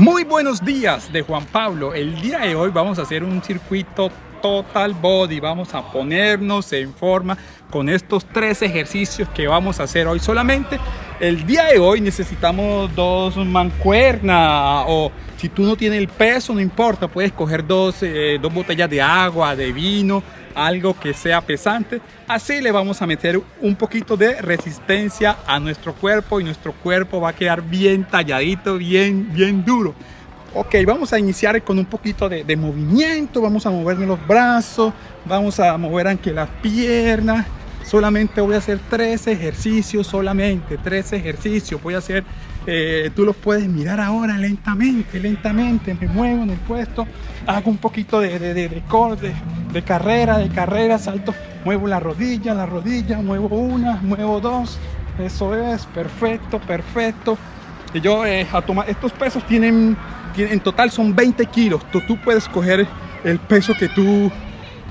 Muy buenos días de Juan Pablo. El día de hoy vamos a hacer un circuito total body. Vamos a ponernos en forma con estos tres ejercicios que vamos a hacer hoy solamente. El día de hoy necesitamos dos mancuernas o si tú no tienes el peso no importa, puedes coger dos, eh, dos botellas de agua, de vino, algo que sea pesante. Así le vamos a meter un poquito de resistencia a nuestro cuerpo y nuestro cuerpo va a quedar bien talladito, bien, bien duro. Ok, vamos a iniciar con un poquito de, de movimiento, vamos a movernos los brazos, vamos a mover aunque las piernas. Solamente voy a hacer tres ejercicios, solamente tres ejercicios. Voy a hacer, eh, tú los puedes mirar ahora lentamente, lentamente. Me muevo en el puesto, hago un poquito de, de, de, de, de carrera, de carrera, salto, muevo la rodilla, la rodilla, muevo una, muevo dos. Eso es, perfecto, perfecto. Y yo eh, a tomar, estos pesos tienen, tienen, en total son 20 kilos. Tú, tú puedes coger el peso que tú,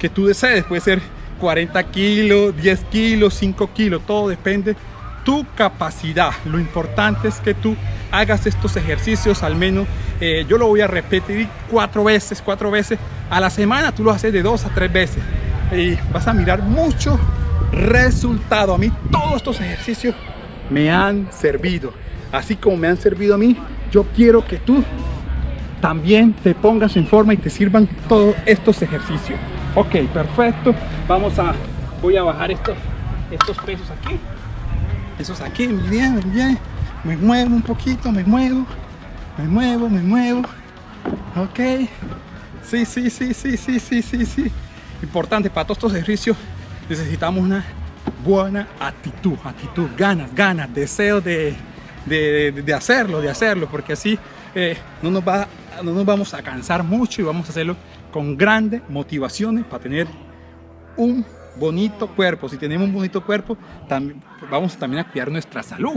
que tú desees. Puede ser 40 kilos, 10 kilos, 5 kilos, todo depende tu capacidad. Lo importante es que tú hagas estos ejercicios al menos, eh, yo lo voy a repetir cuatro veces, cuatro veces a la semana, tú lo haces de dos a tres veces y vas a mirar mucho resultado. A mí todos estos ejercicios me han servido, así como me han servido a mí, yo quiero que tú también te pongas en forma y te sirvan todos estos ejercicios. Ok, perfecto. Vamos a, voy a bajar estos, estos pesos aquí. Esos aquí, muy bien, muy bien. Me muevo un poquito, me muevo. Me muevo, me muevo. Ok. Sí, sí, sí, sí, sí, sí, sí, sí. Importante, para todos estos ejercicios necesitamos una buena actitud, actitud, ganas, ganas, deseo de, de, de, hacerlo, de hacerlo, porque así eh, no, nos va, no nos vamos a cansar mucho y vamos a hacerlo con grandes motivaciones para tener un bonito cuerpo. Si tenemos un bonito cuerpo, también, vamos también a cuidar nuestra salud.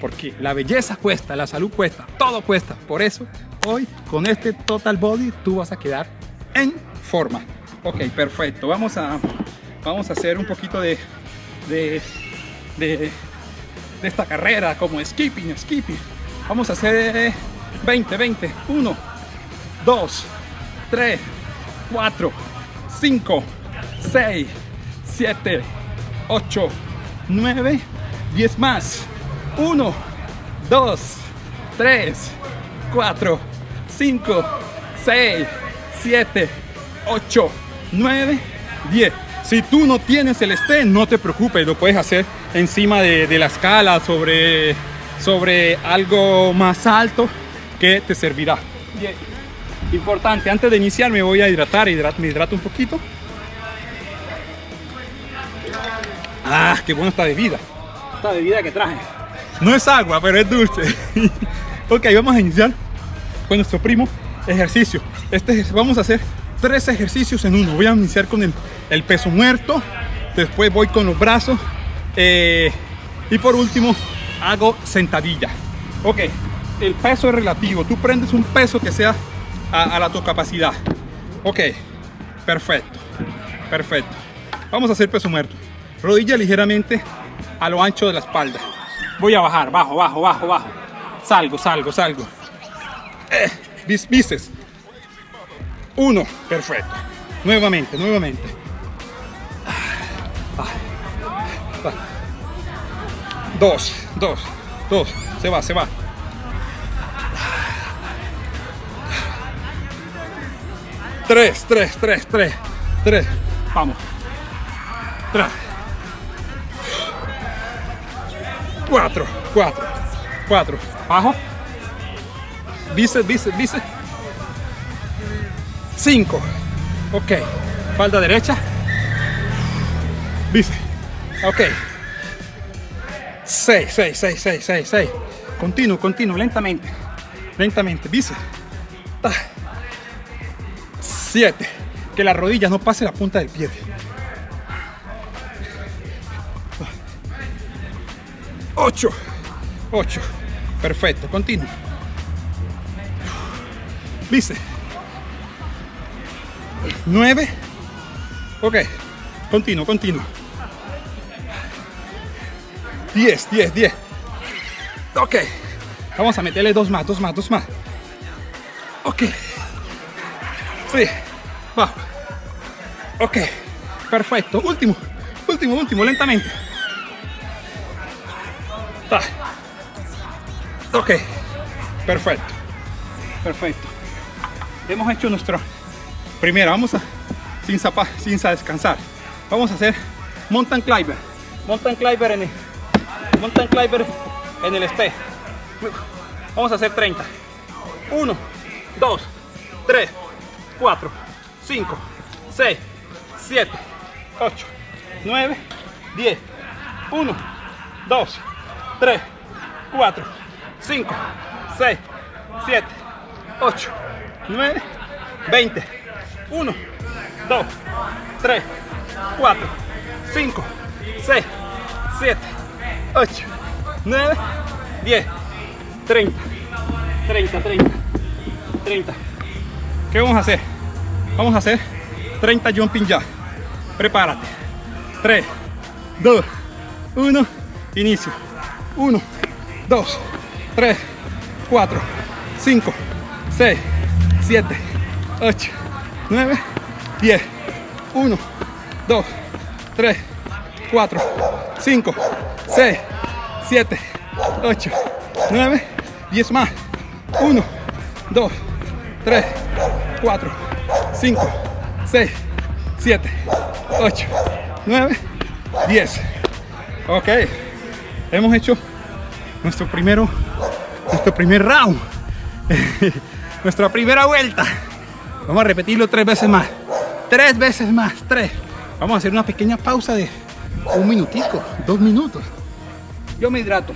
Porque la belleza cuesta, la salud cuesta, todo cuesta. Por eso, hoy con este Total Body tú vas a quedar en forma. Ok, perfecto. Vamos a, vamos a hacer un poquito de, de, de, de esta carrera como skipping, skipping. Vamos a hacer 20, 20. 1, 2, 3, 4, 5, 6, 7, 8, 9, 10 más. 1, 2, 3, 4, 5, 6, 7, 8, 9, 10. Si tú no tienes el estén, no te preocupes, lo puedes hacer encima de, de la escala, sobre, sobre algo más alto que te servirá. Bien. Importante, antes de iniciar me voy a hidratar, hidrat, me hidrato un poquito. Ah, qué buena esta bebida. Esta bebida que traje. No es agua, pero es dulce. ok, vamos a iniciar con nuestro primo ejercicio. Este, vamos a hacer tres ejercicios en uno. Voy a iniciar con el, el peso muerto, después voy con los brazos eh, y por último hago sentadilla. Ok, el peso es relativo. Tú prendes un peso que sea a, la tu capacidad. Ok, perfecto, perfecto. Vamos a hacer peso muerto. Rodilla ligeramente a lo ancho de la espalda. Voy a bajar, bajo, bajo, bajo, bajo. Salgo, salgo, salgo. Eh. Uno, perfecto. Nuevamente, nuevamente. Dos, dos, dos. Se va, se va. Tres, tres, tres, tres, tres. Vamos. Tres. Cuatro, cuatro, cuatro. Bajo. Bíceps, bíceps, bíceps. Cinco. Ok. Falda derecha. Bíceps. Ok. Seis, seis, seis, seis, seis, seis. Continuo, continuo, lentamente. Lentamente. Bíceps. 7. Que la rodilla no pase la punta del pie. 8. 8. Perfecto. Continuo. Dice. 9. Ok. Continuo, continuo. 10, 10, 10. Ok. Vamos a meterle dos más, dos más, dos más. Ok. Sí. Va. Ok. Perfecto. Último. Último, último. Lentamente. Ta. Ok. Perfecto. Perfecto. Hemos hecho nuestro primero. Vamos a sin zapa, sin descansar. Vamos a hacer mountain climber. Mountain climber en el mountain climber en el este. Vamos a hacer 30. 1, 2, 3, 4, 5, 6, 7, 8, 9, 10. 1, 2, 3, 4, 5, 6, 7, 8, 9, 20. 1, 2, 3, 4, 5, 6, 7, 8, 9, 10, 30, 30, 30, 30. ¿Qué vamos a hacer? Vamos a hacer 30 jumping ya. Prepárate. 3, 2, 1, inicio. 1, 2, 3, 4, 5, 6, 7, 8, 9, 10, 1, 2, 3, 4, 5, 6, 7, 8, 9, 10 más. 1, 2, 3, 4, 5, 6, 7, 8, 9, 10. Ok, hemos hecho nuestro primero, nuestro primer round, nuestra primera vuelta. Vamos a repetirlo tres veces más. Tres veces más, tres. Vamos a hacer una pequeña pausa de un minutico, dos minutos. Yo me hidrato.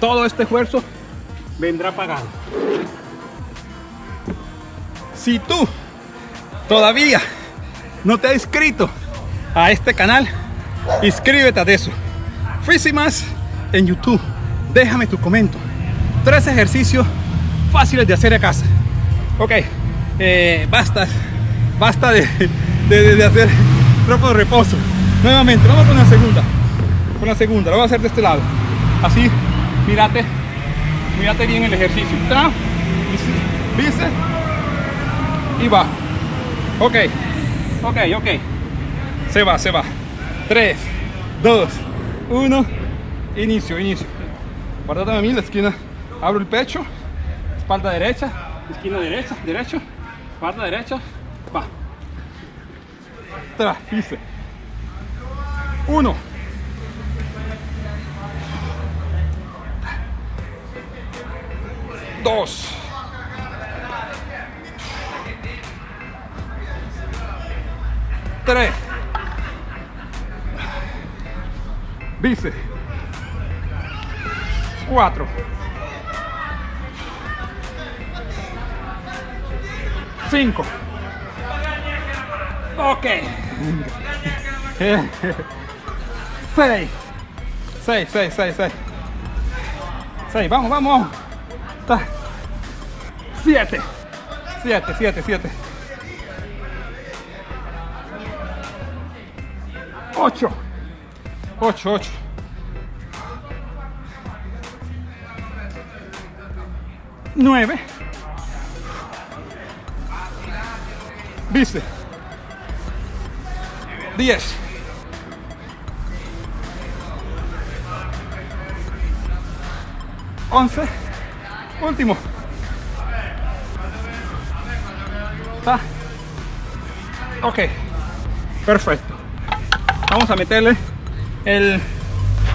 Todo este esfuerzo vendrá pagado. Si tú todavía no te has inscrito a este canal, inscríbete a eso. Físimas en YouTube. Déjame tu comentario. Tres ejercicios fáciles de hacer a casa. Ok, eh, basta, basta de, de, hacer tropo de reposo. Nuevamente, vamos con la segunda. Con la segunda, lo voy a hacer de este lado. Así, mírate, mírate bien el ejercicio. Tra, ¿Viste? Y va. Ok, ok, ok. Se va, se va. 3, 2, 1. Inicio, inicio. Guardate a mí la esquina. Abro el pecho. Espalda derecha. Esquina derecha, derecho. Espalda derecha. Va. Tra, hice. 1. Dos. Tres. Bíceps. Cuatro. Cinco. Ok. Seis. Seis, seis, seis, seis. Seis, vamos, vamos. Siete. Siete, siete, siete. Ocho. Ocho, ocho. Nueve. ¿Viste? Diez. Once. Último. ¿Está? Ok. Perfecto. Vamos a meterle el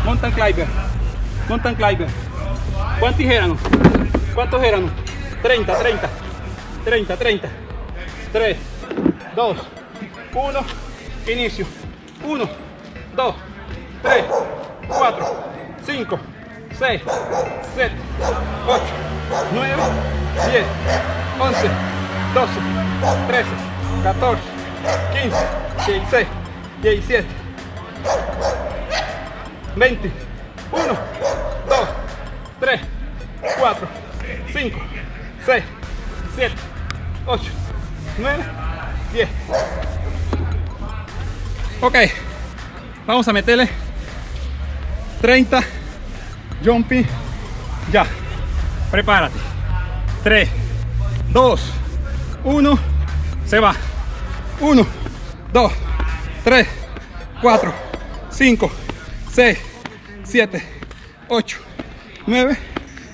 mountain climber. Mountain climber. ¿Cuántos eran? ¿Cuántos eran? 30, 30. 30, 30. 3, 2, 1. Inicio. 1, 2, 3, 4, 5, 6, 7, 8, 9, 10, 11, 12, 13, 14, 15, 16, 17, 20, 1, 2, 3, 4, 5, 6, 7, 8, 9, 10. Ok, vamos a meterle 30 jumping ya prepárate. 3 2 1 se va. 1 2 3 4 5 6 7 8 9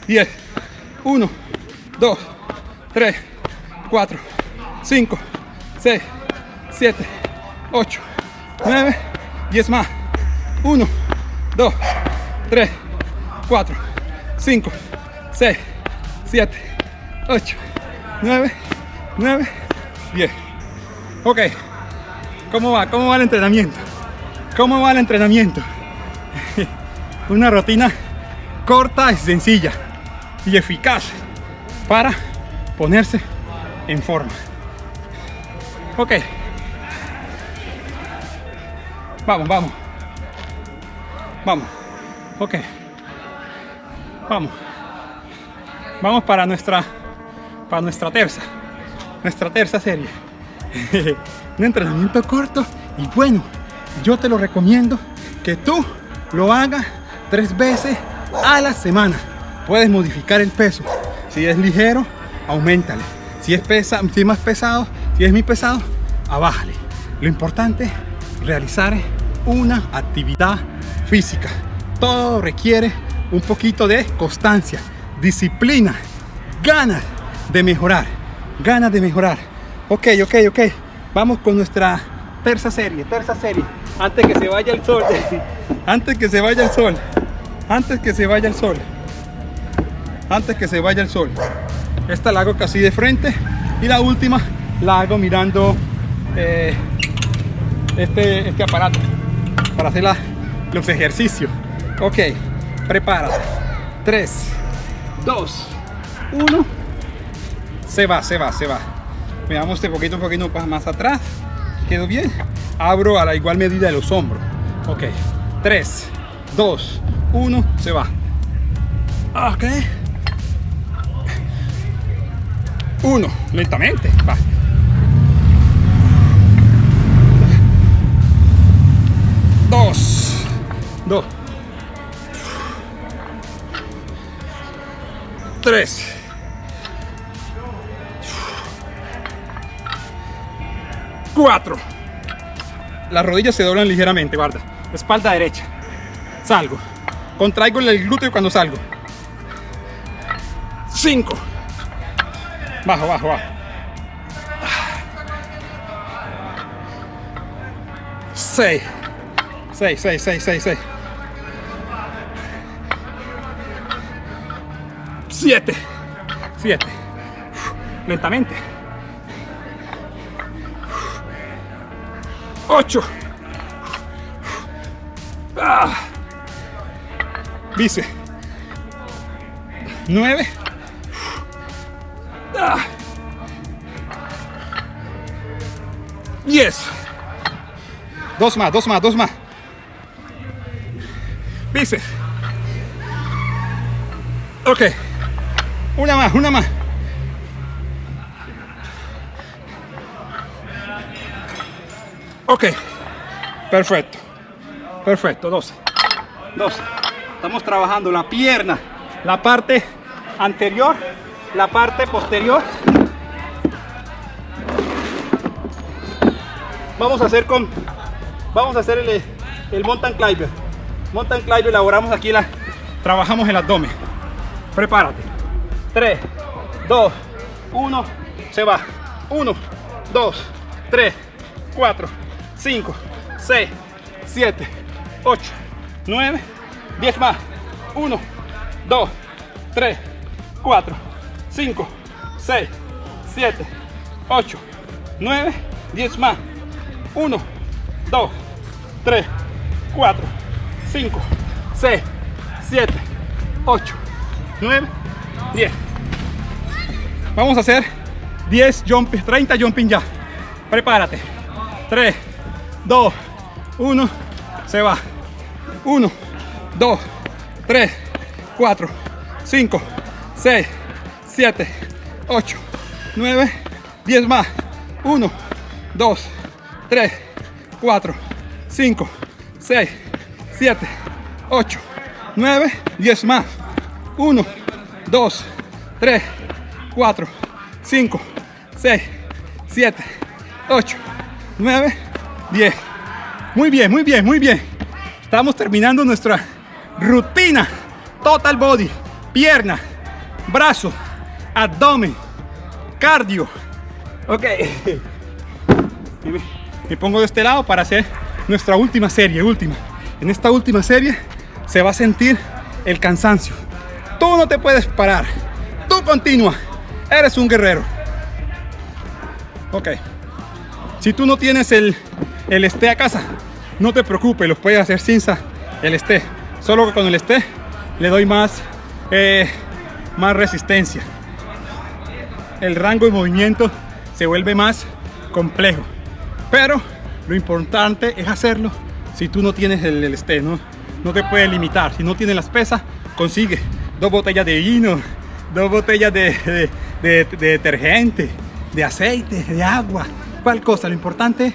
10 1 2 3 4 5 6 7 8 9 10 más. 1 2 3 4 5 6 7 8 9 9 10 ok. ¿cómo va? ¿cómo va el entrenamiento? ¿cómo va el entrenamiento? una rutina corta y sencilla y eficaz para ponerse en forma. Ok. Vamos vamos. Vamos. Ok. Vamos vamos para nuestra para nuestra terza nuestra tercera serie. Un entrenamiento corto y bueno yo te lo recomiendo que tú lo hagas tres veces a la semana. Puedes modificar el peso. Si es ligero aumentale. Si es pesa si es más pesado si es muy pesado abájale. Lo importante realizar una actividad física. Todo requiere un poquito de constancia disciplina ganas de mejorar ganas de mejorar. Ok ok ok. Vamos con nuestra tercera serie tercera serie. Antes que se vaya el sol. Antes que se vaya el sol. Antes que se vaya el sol. Antes que se vaya el sol. Esta la hago casi de frente y la última la hago mirando eh, este, este aparato para hacer los ejercicios. Ok prepárate. 3 2 1 se va se va se va. Veamos este poquito un poquito más atrás. Quedó bien abro a la igual medida de los hombros. Ok. 3 2 1 se va. Ok. 1 lentamente. Va. 2 2 3 4 las rodillas se doblan ligeramente guarda. Espalda derecha. Salgo. Contraigo el glúteo cuando salgo. 5 bajo bajo bajo. 6 6 6 6 6 6 7 7 lentamente. 8 ah. dice. 9 ah. 10 dos más, dos más, dos más. Dice. Ok una más, una más. Ok. Perfecto. Perfecto 12 12 estamos trabajando la pierna la parte anterior la parte posterior. Vamos a hacer con vamos a hacer el, el mountain climber. Mountain climber elaboramos aquí la trabajamos el abdomen. Prepárate 3 2 1 se va. 1 2 3 4 5 6 7 8 9 10 más. 1 2 3 4 5 6 7 8 9 10 más. 1 2 3 4 5 6 7 8 9 10 vamos a hacer 10 jumping 30 jumping ya. Prepárate. 3 2 1 se va. 1 2 3 4 5 6 7 8 9 10 más. 1 2 3 4 5 6 7 8 9, 10 más. 1, 2, 3, 4, 5, 6, 7, 8, 9, 10. Muy bien, muy bien, muy bien. Estamos terminando nuestra rutina. Total body, pierna, brazo, abdomen, cardio. Ok. Me pongo de este lado para hacer nuestra última serie, última. En esta última serie se va a sentir el cansancio. Tú no te puedes parar. Tú continúa. Eres un guerrero. Ok. Si tú no tienes el, el esté a casa, no te preocupes, lo puedes hacer sin el esté. Solo que con el esté le doy más, eh, más resistencia. El rango de movimiento se vuelve más complejo. Pero lo importante es hacerlo si tú no tienes el, el esté, ¿no? no te puedes limitar. Si no tienes las pesas, consigue dos botellas de vino, dos botellas de, de, detergente, de aceite, de agua, cual cosa. Lo importante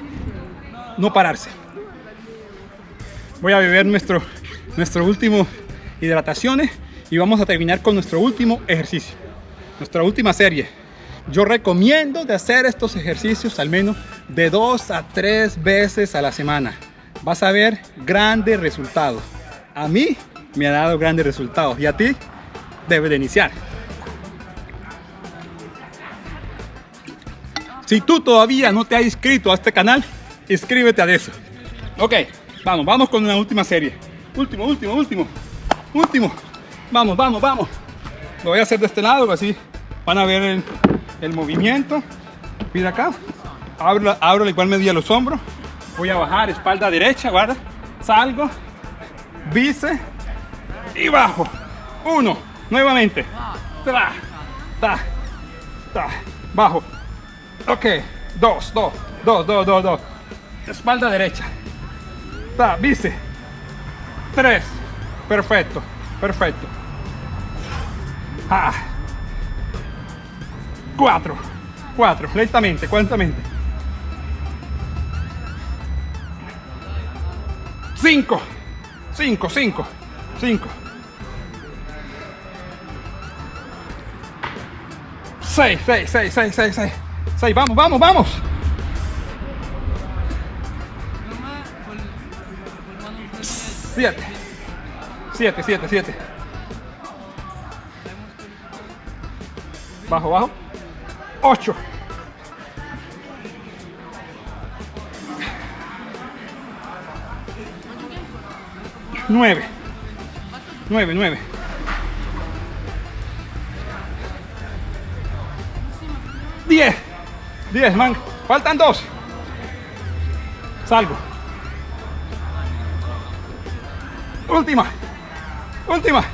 no pararse. Voy a beber nuestro, nuestro último hidrataciones y vamos a terminar con nuestro último ejercicio, nuestra última serie. Yo recomiendo de hacer estos ejercicios al menos de dos a tres veces a la semana. Vas a ver grandes resultados. A mí me ha dado grandes resultados y a ti debe de iniciar. Si tú todavía no te has inscrito a este canal, inscríbete a eso. Ok, vamos, vamos con una última serie. Último, último, último, último. Vamos, vamos, vamos. Lo voy a hacer de este lado, así van a ver el, movimiento. Mira acá. Abro, abro igual medida los hombros. Voy a bajar, espalda derecha, guarda. Salgo, bíceps y bajo. Uno, nuevamente. Ta, ta, ta, bajo. Ok, dos, dos, dos, dos, dos, dos. Espalda derecha. Ta, bíceps. Tres. Perfecto, perfecto. Ah. Cuatro, cuatro, lentamente, lentamente. Cinco. 5, 5, 5. 6, 6, 6, 6, 6, 6. 6, vamos, vamos, vamos. 7, 7, 7, 7. Bajo, bajo. 8. 9 9, 9 10 man. Faltan dos. Salgo. Última. Última.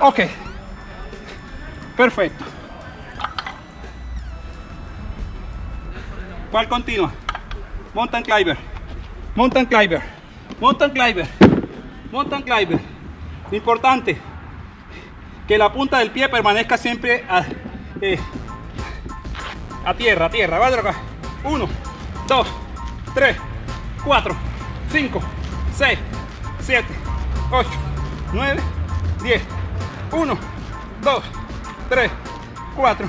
Ok. Perfecto. ¿Cuál continua? Mountain climber, mountain climber, mountain climber, mountain climber. Importante que la punta del pie permanezca siempre a, eh, a tierra, a tierra. ¿vale? 1, 2, 3, 4, 5, 6, 7, 8, 9, 10. 1, 2, 3, 4,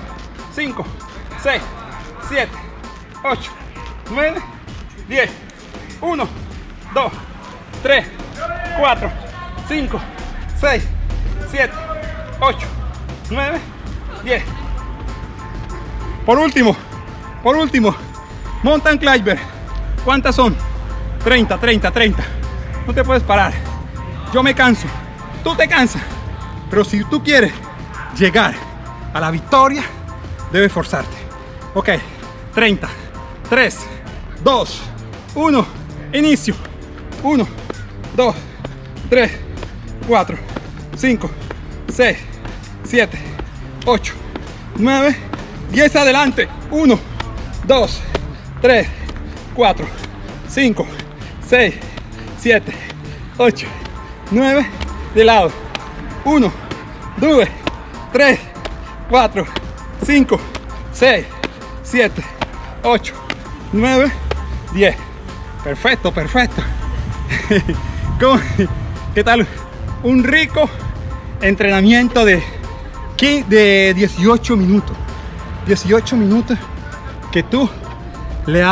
5, 6, 7, 8, 9, 10, 1, 2, 3, 4, 5, 6, 7, 8, 9, 10. Por último, por último, mountain climber. ¿Cuántas son? 30, 30, 30. No te puedes parar. Yo me canso. Tú te cansas. Pero si tú quieres llegar a la victoria, debes forzarte. Ok, 30. 3, 2, 1, inicio. 1, 2, 3, 4, 5, 6, 7, 8, 9, 10 adelante. 1, 2, 3, 4, 5, 6, 7, 8, 9, de lado. 1, 2, 3, 4, 5, 6, 7, 8, 9, 10. Perfecto, perfecto. ¿Qué tal? Un rico entrenamiento de, de 18 minutos. 18 minutos que tú le,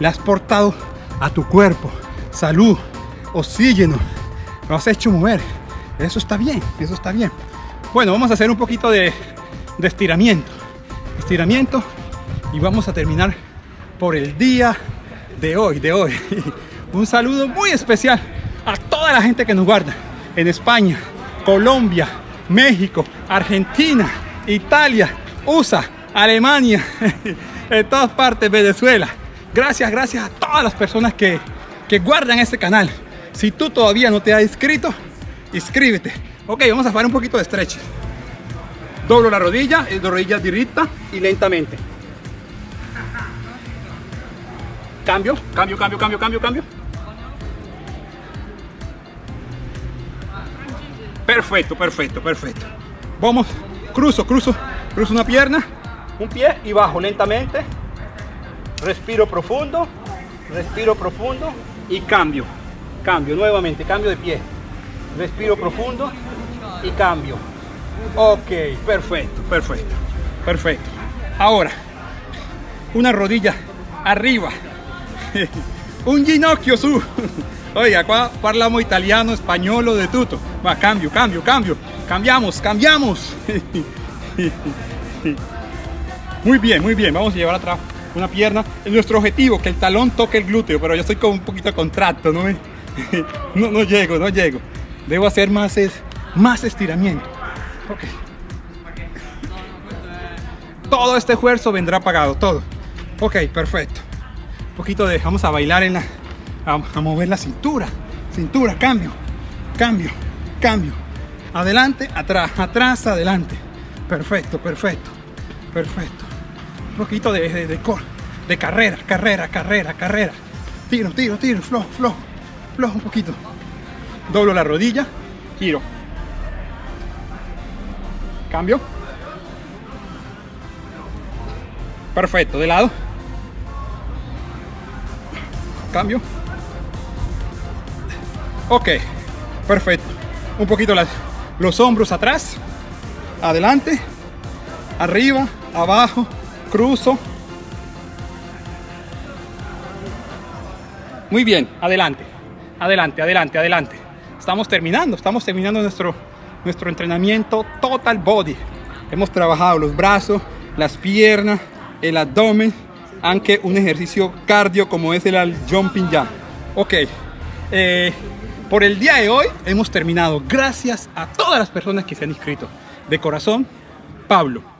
le has portado a tu cuerpo. Salud, oxígeno. Lo has hecho mover. Eso está bien, eso está bien. Bueno, vamos a hacer un poquito de, de estiramiento. Estiramiento y vamos a terminar por el día de hoy, de hoy. Un saludo muy especial a toda la gente que nos guarda en España, Colombia, México, Argentina, Italia, USA, Alemania, en todas partes, Venezuela. Gracias, gracias a todas las personas que, que guardan este canal. Si tú todavía no te has inscrito, inscríbete. Ok, vamos a hacer un poquito de stretch. Doblo la rodilla, la rodilla directa y lentamente. Cambio, cambio, cambio, cambio, cambio, cambio. Perfecto, perfecto, perfecto. Vamos, cruzo, cruzo, cruzo una pierna, un pie y bajo lentamente. Respiro profundo, respiro profundo y cambio. Cambio nuevamente, cambio de pie. Respiro profundo y cambio. Ok, perfecto, perfecto, perfecto. Ahora, una rodilla arriba, un ginocchio su. Oiga, qua parliamo italiano, español o de tutto. Va, cambio, cambio, cambio. Cambiamos, cambiamos. Muy bien, muy bien. Vamos a llevar atrás una pierna. Es nuestro objetivo, que el talón toque el glúteo, pero yo estoy con un poquito de contrato, ¿no? No, no llego, no llego. Debo hacer más, más estiramiento. Ok. Todo este esfuerzo vendrá pagado, todo. Ok, perfecto poquito de, vamos a bailar en la, a, mover la cintura, cintura, cambio, cambio, cambio, adelante, atrás, atrás, adelante, perfecto, perfecto, perfecto, un poquito de, de, de, de carrera, carrera, carrera, carrera, tiro, tiro, tiro, flojo, flojo, flojo un poquito, doblo la rodilla, giro, cambio, perfecto, de lado, cambio. Ok perfecto un poquito los hombros atrás adelante arriba abajo cruzo. Muy bien adelante adelante adelante adelante. Estamos terminando estamos terminando nuestro nuestro entrenamiento total body. Hemos trabajado los brazos las piernas el abdomen aunque un ejercicio cardio como es el jumping jump. Ok, eh, por el día de hoy hemos terminado. Gracias a todas las personas que se han inscrito. De corazón, Pablo.